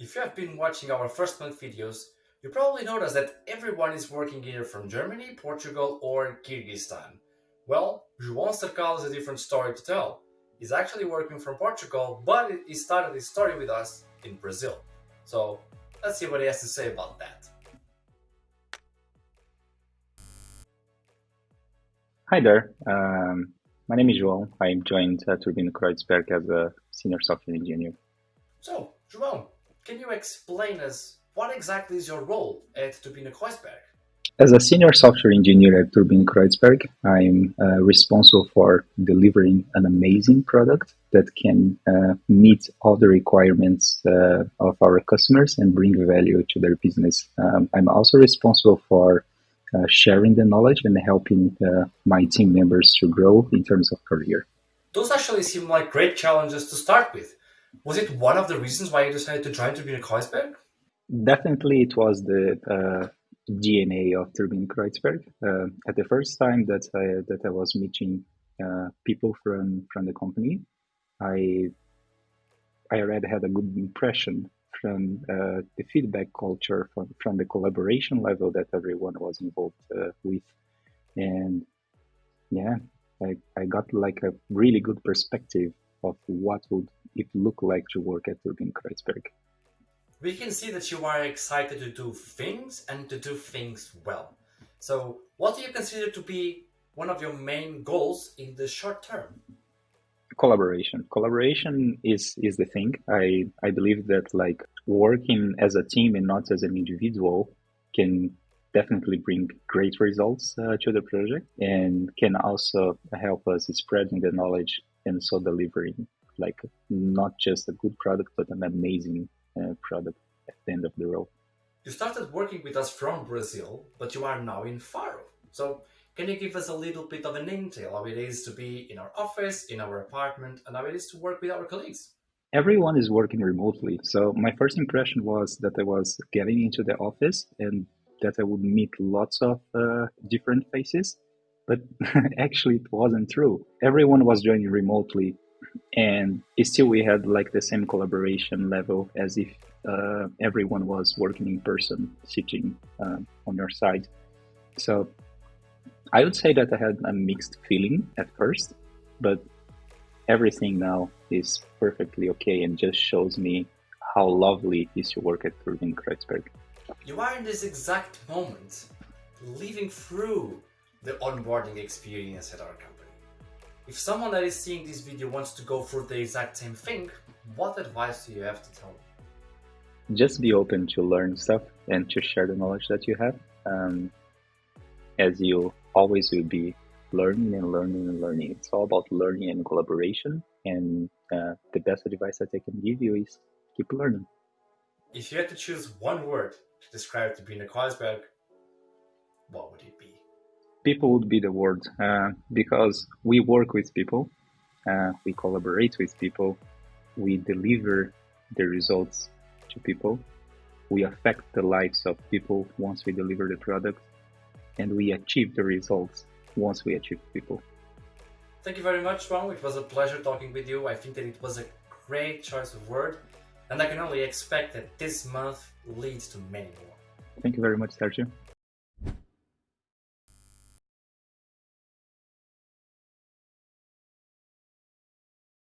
If you have been watching our first month videos, you probably noticed that everyone is working either from Germany, Portugal or Kyrgyzstan. Well, João Cercal has a different story to tell. He's actually working from Portugal, but he started his story with us in Brazil. So let's see what he has to say about that. Hi there, um, my name is João. I'm joined uh, Turbine Kreuzberg as a senior software engineer. So, João, can you explain us what exactly is your role at Turbine Kreuzberg? As a senior software engineer at Turbine Kreuzberg, I'm uh, responsible for delivering an amazing product that can uh, meet all the requirements uh, of our customers and bring value to their business. Um, I'm also responsible for uh, sharing the knowledge and helping uh, my team members to grow in terms of career. Those actually seem like great challenges to start with. Was it one of the reasons why you decided to join Turbine Kreuzberg? Definitely, it was the uh, DNA of Turbine Kreuzberg. Uh, at the first time that I that I was meeting uh, people from from the company, I I already had a good impression from uh, the feedback culture, from, from the collaboration level that everyone was involved uh, with. And yeah, I, I got like a really good perspective of what would it look like to work at Turbine Kreuzberg. We can see that you are excited to do things and to do things well. So what do you consider to be one of your main goals in the short term? collaboration collaboration is is the thing i i believe that like working as a team and not as an individual can definitely bring great results uh, to the project and can also help us spreading the knowledge and so delivering like not just a good product but an amazing uh, product at the end of the road you started working with us from brazil but you are now in faro so can you give us a little bit of an intel how it is to be in our office, in our apartment, and how it is to work with our colleagues? Everyone is working remotely. So my first impression was that I was getting into the office and that I would meet lots of uh, different faces. But actually, it wasn't true. Everyone was joining remotely, and still we had like the same collaboration level as if uh, everyone was working in person, sitting uh, on your side. So I would say that I had a mixed feeling at first, but everything now is perfectly okay and just shows me how lovely it is to work at Turbine Kreuzberg. You are in this exact moment living through the onboarding experience at our company. If someone that is seeing this video wants to go through the exact same thing, what advice do you have to tell them? Just be open to learn stuff and to share the knowledge that you have. Um, as you always will be learning and learning and learning. It's all about learning and collaboration. And uh, the best advice that I can give you is keep learning. If you had to choose one word to describe Turbine Kreuzberg, what would it be? People would be the word uh, because we work with people, uh, we collaborate with people, we deliver the results to people, we affect the lives of people once we deliver the product, and we achieve the results once we achieve people. Thank you very much, João. It was a pleasure talking with you. I think that it was a great choice of word, and I can only expect that this month leads to many more. Thank you very much, Sergio.